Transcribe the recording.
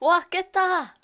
와, 깼다!